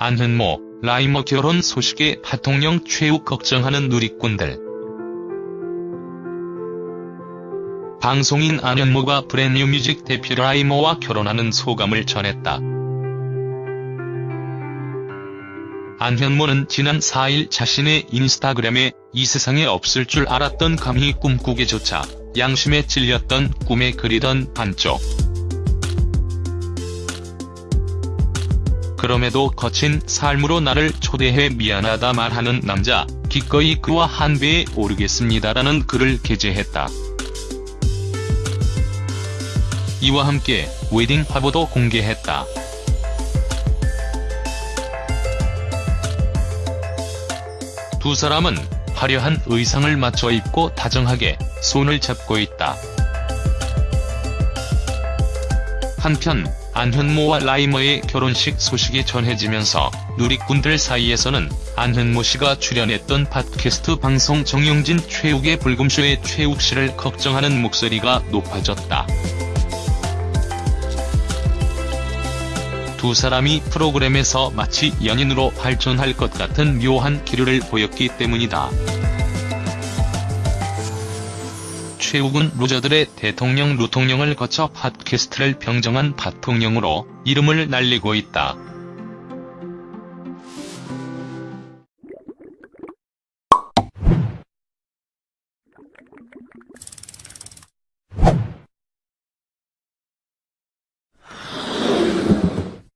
안현모, 라이머 결혼 소식에 팟통령 최욱 걱정하는 누리꾼들. 방송인 안현모가 브랜뉴 뮤직 대표 라이머와 결혼하는 소감을 전했다. 안현모는 지난 4일 자신의 인스타그램에 이 세상에 없을 줄 알았던 감히 꿈꾸기조차 양심에 찔렸던 꿈에 그리던 반쪽. 그럼에도 거친 삶으로 나를 초대해 미안하다 말하는 남자, 기꺼이 그와 한 배에 오르겠습니다라는 글을 게재했다. 이와 함께 웨딩 화보도 공개했다. 두 사람은 화려한 의상을 맞춰 입고 다정하게 손을 잡고 있다. 한편 안현모와 라이머의 결혼식 소식이 전해지면서 누리꾼들 사이에서는 안현모 씨가 출연했던 팟캐스트 방송 정용진 최욱의 불금쇼의 최욱 씨를 걱정하는 목소리가 높아졌다. 두 사람이 프로그램에서 마치 연인으로 발전할 것 같은 묘한 기류를 보였기 때문이다. 최욱은 루저들의 대통령 루통령을 거쳐 팟캐스트를 병정한 팟통령으로 이름을 날리고 있다.